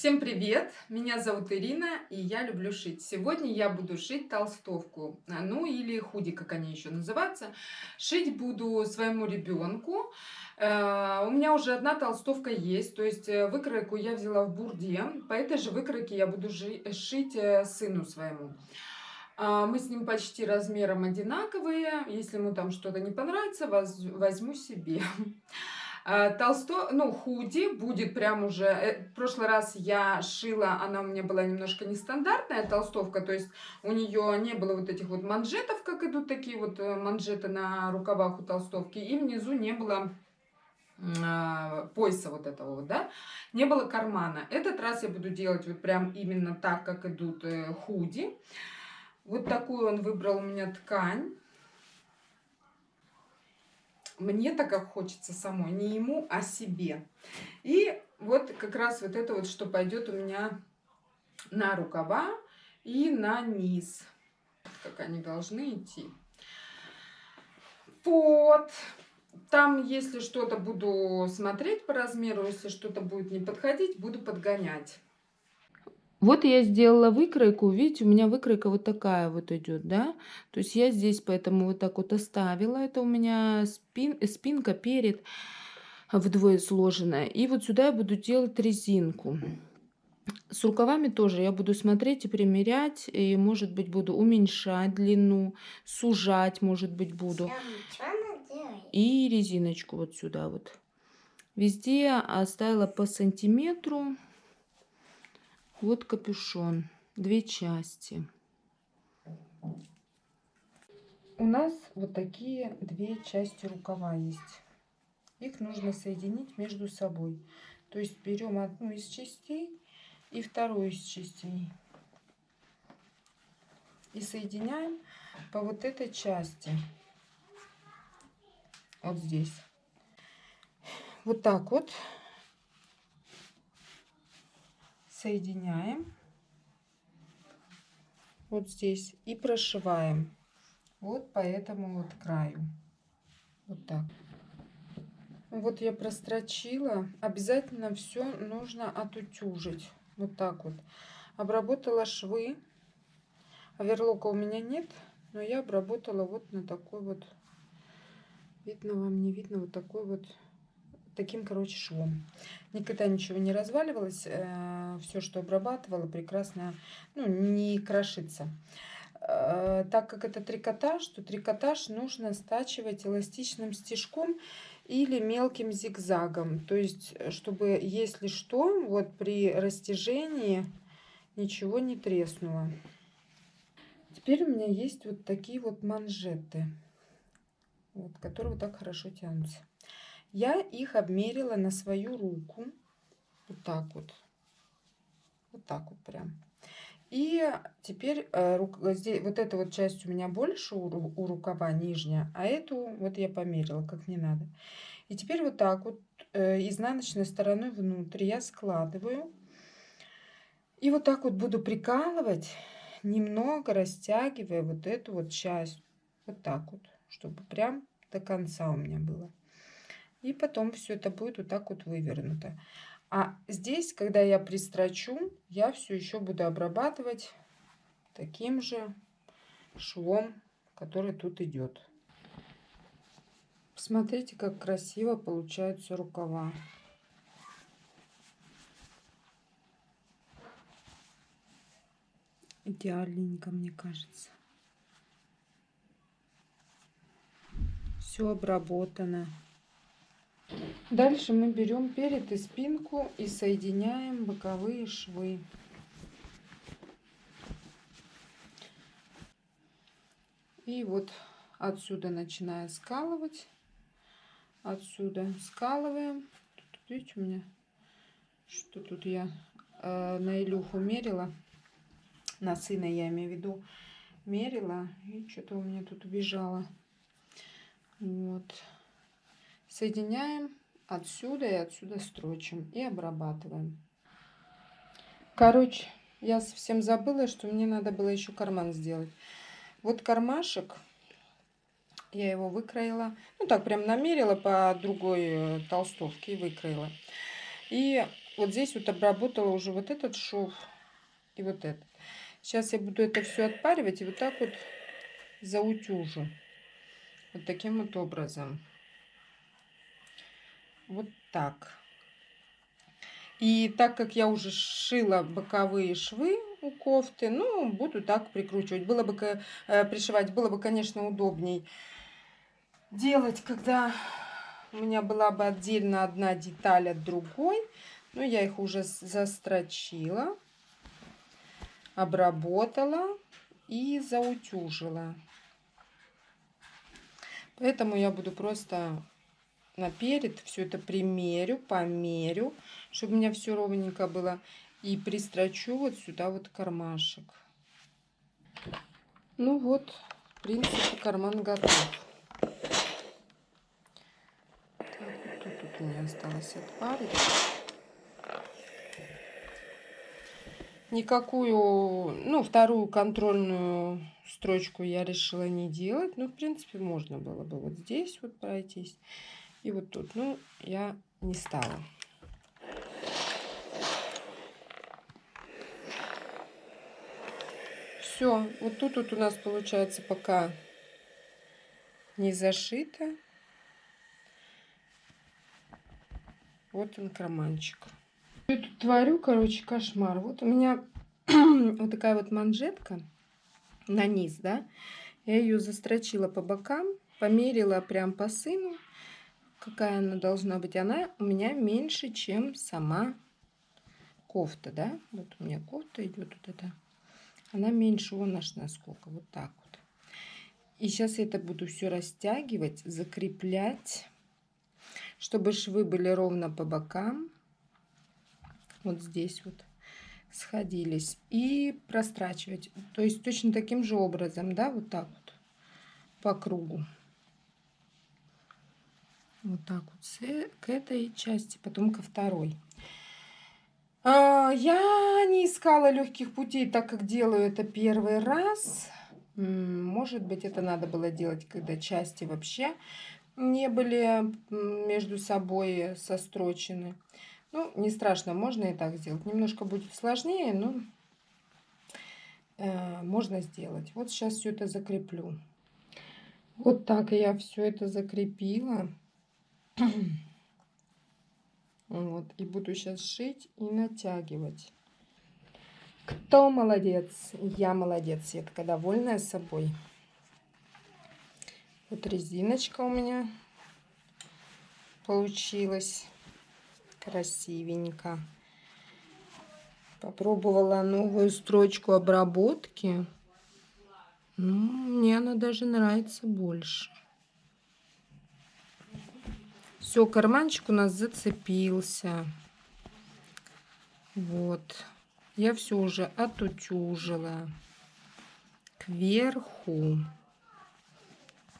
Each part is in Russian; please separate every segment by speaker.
Speaker 1: Всем привет! Меня зовут Ирина, и я люблю шить. Сегодня я буду шить толстовку, а, ну или худи, как они еще называются. Шить буду своему ребенку. Э, у меня уже одна толстовка есть, то есть э, выкройку я взяла в бурде. По этой же выкройке я буду шить э, сыну своему. А, мы с ним почти размером одинаковые. Если ему там что-то не понравится, возьму себе. А, толсто, ну, худи будет прям уже... Э, в прошлый раз я шила, она у меня была немножко нестандартная толстовка, то есть у нее не было вот этих вот манжетов, как идут такие вот э, манжеты на рукавах у толстовки, и внизу не было а, пояса вот этого вот, да, не было кармана. Этот раз я буду делать вот прям именно так, как идут э, худи. Вот такую он выбрал у меня ткань мне так как хочется самой, не ему, а себе. И вот как раз вот это вот, что пойдет у меня на рукава и на низ, как они должны идти. Вот. Там, если что-то буду смотреть по размеру, если что-то будет не подходить, буду подгонять.
Speaker 2: Вот я сделала выкройку, видите, у меня выкройка вот такая вот идет, да. То есть я здесь поэтому вот так вот оставила. Это у меня спин, спинка перед вдвое сложенная. И вот сюда я буду делать резинку. С рукавами тоже я буду смотреть и примерять, и может быть буду уменьшать длину, сужать, может быть буду. И резиночку вот сюда вот. Везде оставила по сантиметру. Вот капюшон. Две части.
Speaker 1: У нас вот такие две части рукава есть. Их нужно соединить между собой. То есть берем одну из частей и вторую из частей. И соединяем по вот этой части. Вот здесь. Вот так вот соединяем вот здесь и прошиваем вот по этому вот краю. Вот так. Вот я прострочила. Обязательно все нужно отутюжить. Вот так вот. Обработала швы. Оверлока у меня нет, но я обработала вот на такой вот, видно вам, не видно, вот такой вот таким, короче, швом. Никогда ничего не разваливалось. Э, Все, что обрабатывала, прекрасно, ну, не крошится. Э, так как это трикотаж, то трикотаж нужно стачивать эластичным стежком или мелким зигзагом. То есть, чтобы, если что, вот при растяжении ничего не треснуло. Теперь у меня есть вот такие вот манжеты, вот, которые вот так хорошо тянутся. Я их обмерила на свою руку. Вот так вот. Вот так вот прям. И теперь э, здесь, вот эта вот часть у меня больше у, у рукава нижняя, а эту вот я померила, как не надо. И теперь вот так вот э, изнаночной стороной внутрь я складываю. И вот так вот буду прикалывать, немного растягивая вот эту вот часть. Вот так вот, чтобы прям до конца у меня было. И потом все это будет вот так вот вывернуто. А здесь, когда я пристрочу, я все еще буду обрабатывать таким же швом, который тут идет. Посмотрите, как красиво получаются рукава. Идеальненько, мне кажется. Все обработано. Дальше мы берем перед и спинку и соединяем боковые швы. И вот отсюда начиная скалывать. Отсюда скалываем. Тут, видите, у меня что тут я э, на Илюху мерила. На сына я имею в виду мерила. И что-то у меня тут убежало. Вот. Соединяем отсюда и отсюда строчим и обрабатываем. Короче, я совсем забыла, что мне надо было еще карман сделать. Вот кармашек, я его выкроила. Ну так, прям намерила по другой э, толстовке и выкроила. И вот здесь вот обработала уже вот этот шов и вот этот. Сейчас я буду это все отпаривать и вот так вот заутюжу. Вот таким вот образом. Вот так. И так как я уже шила боковые швы у кофты, ну, буду так прикручивать. Было бы э, пришивать, было бы, конечно, удобней делать, когда у меня была бы отдельно одна деталь от другой. Но я их уже застрочила, обработала и заутюжила. Поэтому я буду просто наперед все это примерю, померю, чтобы у меня все ровненько было. И пристрочу вот сюда вот кармашек. Ну вот, в принципе, карман готов. у меня осталось отпарить. Никакую, ну, вторую контрольную строчку я решила не делать. Ну, в принципе, можно было бы вот здесь вот пройтись. И вот тут. Ну, я не стала. Все, вот тут вот у нас получается пока не зашито. Вот он карманчик. Я тут творю, короче, кошмар. Вот у меня вот такая вот манжетка на низ, да. Я ее застрочила по бокам, померила прям по сыну, какая она должна быть. Она у меня меньше, чем сама кофта, да. Вот у меня кофта идет вот эта. Она меньше, вон аж насколько, вот так вот. И сейчас я это буду все растягивать, закреплять чтобы швы были ровно по бокам. Вот здесь вот сходились. И прострачивать. То есть точно таким же образом, да, вот так вот по кругу. Вот так вот к этой части, потом ко второй. А, я не искала легких путей, так как делаю это первый раз. Может быть, это надо было делать, когда части вообще не были между собой сострочены. Ну, не страшно, можно и так сделать. Немножко будет сложнее, но э, можно сделать. Вот сейчас все это закреплю. Вот так я все это закрепила. Вот, и буду сейчас шить и натягивать. Кто молодец? Я молодец. Я такая довольная собой. Вот резиночка у меня получилась красивенько. Попробовала новую строчку обработки. Ну, мне она даже нравится больше. Все, карманчик у нас зацепился. Вот. Я все уже отутюжила кверху.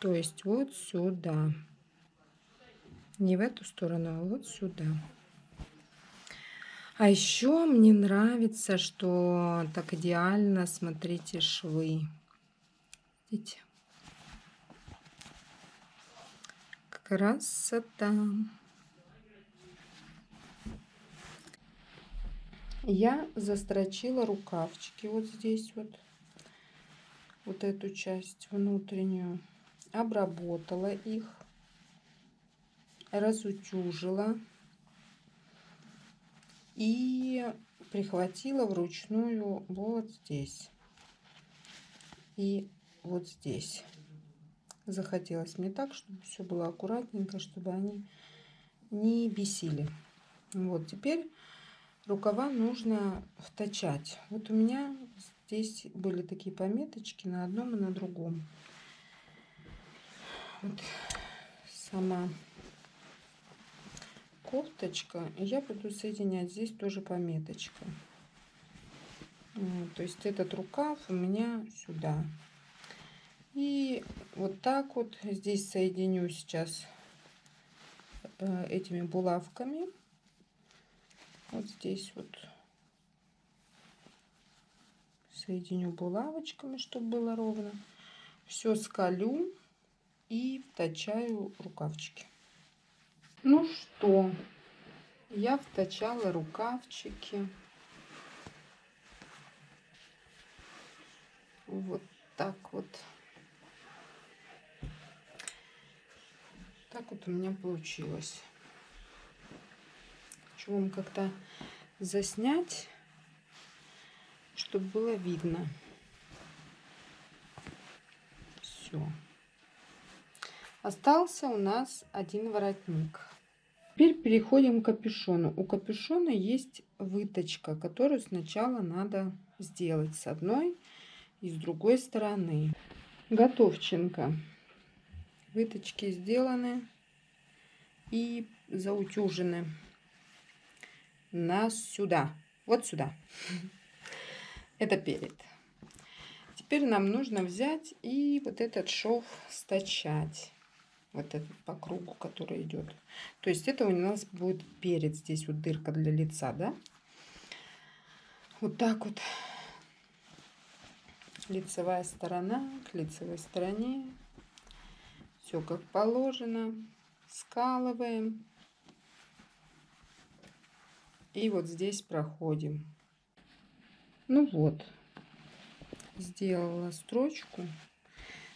Speaker 1: То есть вот сюда. Не в эту сторону, а вот сюда. А еще мне нравится, что так идеально, смотрите, швы. Видите? Красота. Я застрочила рукавчики вот здесь вот. Вот эту часть внутреннюю обработала их, разутюжила и прихватила вручную вот здесь и вот здесь. Захотелось мне так, чтобы все было аккуратненько, чтобы они не бесили. Вот теперь рукава нужно втачать. Вот у меня здесь были такие пометочки на одном и на другом вот сама кофточка. Я буду соединять здесь тоже пометочка. То есть этот рукав у меня сюда. И вот так вот здесь соединю сейчас э, этими булавками. Вот здесь вот соединю булавочками, чтобы было ровно. Все скалю и втачаю рукавчики. Ну что, я втачала рукавчики. Вот так вот. Так вот у меня получилось. Хочу вам как-то заснять, чтобы было видно. Все. Остался у нас один воротник. Теперь переходим к капюшону. У капюшона есть выточка, которую сначала надо сделать с одной и с другой стороны. Готовченко. Выточки сделаны и заутюжены. Нас сюда. Вот сюда. Это перед. Теперь нам нужно взять и вот этот шов стачать вот этот по кругу, который идет. То есть это у нас будет перед здесь вот дырка для лица, да? Вот так вот лицевая сторона к лицевой стороне. Все как положено. Скалываем. И вот здесь проходим. Ну вот, сделала строчку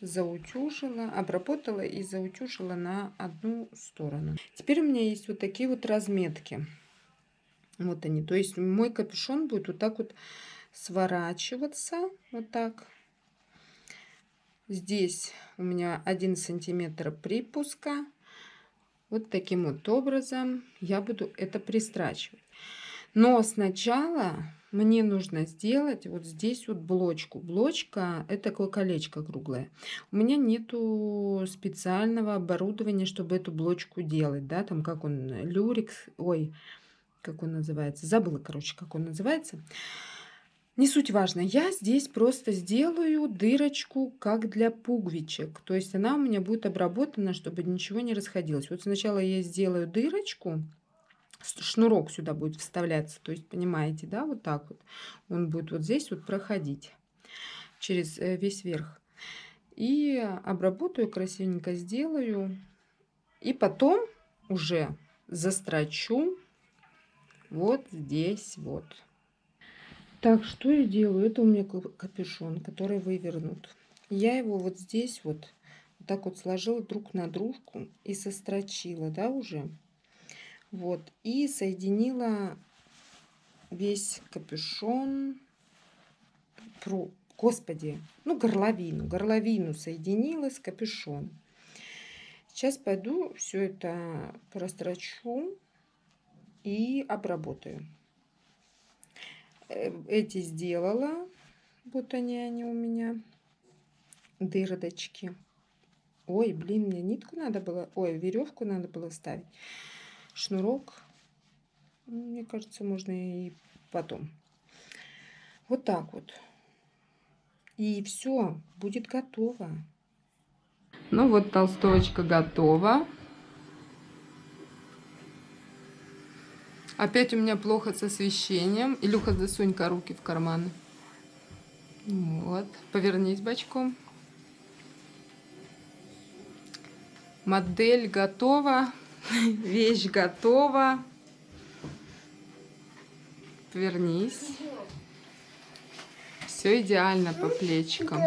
Speaker 1: заутюжила, обработала и заутюжила на одну сторону. Теперь у меня есть вот такие вот разметки. Вот они. То есть мой капюшон будет вот так вот сворачиваться. Вот так. Здесь у меня один сантиметр припуска. Вот таким вот образом я буду это пристрачивать. Но сначала мне нужно сделать вот здесь вот блочку. Блочка это такое колечко круглое. У меня нету специального оборудования, чтобы эту блочку делать. Да, там как он, люрикс, ой, как он называется. Забыла, короче, как он называется. Не суть важно. Я здесь просто сделаю дырочку, как для пуговичек. То есть она у меня будет обработана, чтобы ничего не расходилось. Вот сначала я сделаю дырочку шнурок сюда будет вставляться. То есть, понимаете, да, вот так вот. Он будет вот здесь вот проходить через э, весь верх. И обработаю, красивенько сделаю. И потом уже застрочу вот здесь вот. Так, что я делаю? Это у меня капюшон, который вывернут. Я его вот здесь вот, вот так вот сложила друг на дружку и сострочила, да, уже. Вот. И соединила весь капюшон. Про, господи, ну горловину. Горловину соединила с капюшон. Сейчас пойду все это прострочу и обработаю. Эти сделала. Вот они, они у меня. Дырочки. Ой, блин, мне нитку надо было... Ой, веревку надо было ставить шнурок. Мне кажется, можно и потом. Вот так вот. И все, будет готово. Ну вот толстовочка готова. Опять у меня плохо с освещением. Илюха, засунь-ка руки в карманы. Вот, повернись бочком. Модель готова. Вещь готова. Вернись. Все идеально по плечикам.